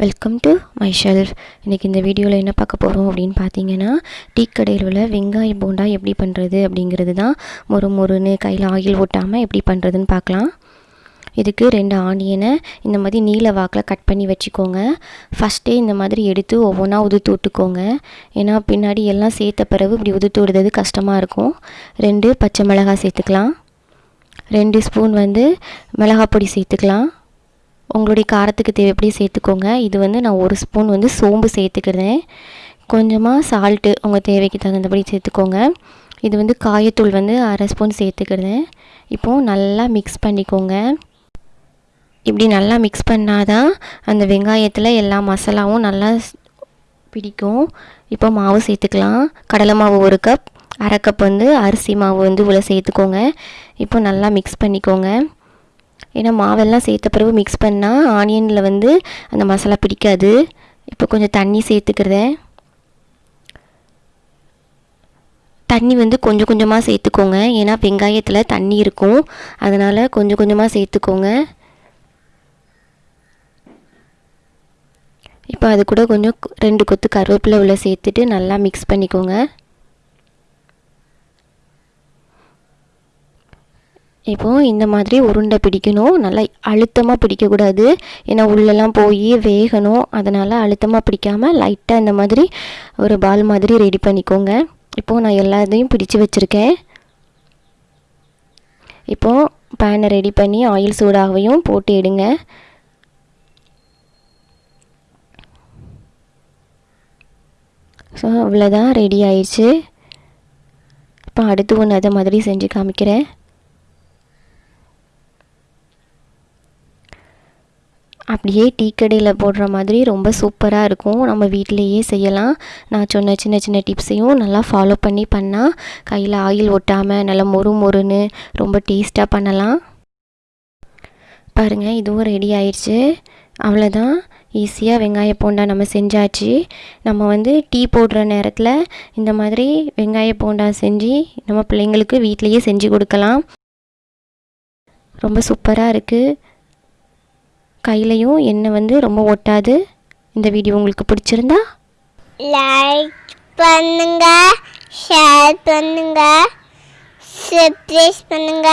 Welcome to my shelf இன்றைக்கி இந்த வீடியோவில் என்ன பார்க்க போகிறோம் அப்படின்னு பார்த்தீங்கன்னா டீ கடையில் உள்ள வெங்காய போண்டா எப்படி பண்ணுறது அப்படிங்கிறது தான் மொறு மொறுன்னு கையில் ஆயில் ஓட்டாமல் எப்படி பண்ணுறதுன்னு பார்க்கலாம். இதுக்கு ரெண்டு ஆனியனை இந்த மாதிரி நீல வாக்கில் கட் பண்ணி வச்சுக்கோங்க. ஃபஸ்ட்டே இந்த மாதிரி எடுத்து ஒவ்வொன்றா உதுத்து விட்டுக்கோங்க. ஏன்னா பின்னாடி எல்லாம் சேர்த்த பிறகு இப்படி உதுத்து விடுறது கஷ்டமாக இருக்கும். ரெண்டு பச்சை மிளகாய் சேர்த்துக்கலாம். ரெண்டு ஸ்பூன் வந்து மிளகாய் பொடி சேர்த்துக்கலாம். உங்களுடைய காரத்துக்கு தேவைப்படி சேர்த்துக்கோங்க. இது வந்து நான் ஒரு ஸ்பூன் வந்து சோம்பு சேர்த்துக்கிறேன். கொஞ்சமாக சால்ட்டு உங்கள் தேவைக்கு தகுந்தபடி சேர்த்துக்கோங்க. இது வந்து காயத்தூள் வந்து அரை ஸ்பூன் சேர்த்துக்கிறேன். இப்போது நல்லா மிக்ஸ் பண்ணிக்கோங்க. இப்படி நல்லா மிக்ஸ் பண்ணாதான் அந்த வெங்காயத்தில் எல்லா மசாலாவும் நல்லா பிடிக்கும். இப்போ மாவு சேர்த்துக்கலாம். கடலை மாவு ஒரு கப் அரை கப் வந்து அரிசி மாவு வந்து உள்ள சேர்த்துக்கோங்க. இப்போ நல்லா மிக்ஸ் பண்ணிக்கோங்க. ஏன்னா மாவெல்லாம் சேர்த்த பிறகு மிக்ஸ் பண்ணால் ஆனியனில் வந்து அந்த மசாலா பிடிக்காது. இப்போ கொஞ்சம் தண்ணி சேர்த்துக்கிறேன். தண்ணி வந்து கொஞ்சம் கொஞ்சமாக சேர்த்துக்கோங்க. ஏன்னா வெங்காயத்தில் தண்ணி இருக்கும். அதனால் கொஞ்சம் கொஞ்சமாக சேர்த்துக்கோங்க. இப்போ அது கூட கொஞ்சம் ரெண்டு கொத்து கருவேப்பிலை உள்ள சேர்த்துட்டு நல்லா மிக்ஸ் பண்ணிக்கோங்க. இப்போது இந்த மாதிரி உருண்டை பிடிக்கணும். நல்லா அழுத்தமாக பிடிக்கக்கூடாது. ஏன்னா உள்ளெல்லாம் போய் வேகணும். அதனால் அழுத்தமாக பிடிக்காமல் லைட்டாக இந்த மாதிரி ஒரு பால் மாதிரி ரெடி பண்ணிக்கோங்க. இப்போது நான் எல்லாத்தையும் பிடிச்சி வச்சுருக்கேன். இப்போது பேனை ரெடி பண்ணி ஆயில் சூடாகவும் போட்டு எடுங்க. ஸோ அவ்வளோதான் ரெடி ஆயிடுச்சு. இப்போ அடுத்து ஒன்று அதை மாதிரி செஞ்சு காமிக்கிறேன். அப்படியே டீ கடையில் போடுற மாதிரி ரொம்ப சூப்பராக இருக்கும். நம்ம வீட்டிலையே செய்யலாம். நான் சொன்ன சின்ன சின்ன டிப்ஸையும் நல்லா ஃபாலோ பண்ணி பண்ணால் கையில் ஆயில் ஒட்டாமல் நல்லா மொறு மொறுன்னு ரொம்ப டேஸ்ட்டாக பண்ணலாம். பாருங்கள் இதுவும் ரெடி ஆயிடுச்சு. அவ்வளோதான் ஈஸியாக வெங்காய போண்டா நம்ம செஞ்சாச்சு. நம்ம வந்து டீ போடுற நேரத்தில் இந்த மாதிரி வெங்காய போண்டா செஞ்சு நம்ம பிள்ளைங்களுக்கு வீட்லேயே செஞ்சு கொடுக்கலாம். ரொம்ப சூப்பராக இருக்குது கையிலையும் எண்ணெய் வந்து ரொம்ப ஒட்டாது. இந்த வீடியோ உங்களுக்கு பிடிச்சிருந்தா லைக் பண்ணுங்க ஷேர் பண்ணுங்க சப்ஸ்கிரைப் பண்ணுங்க.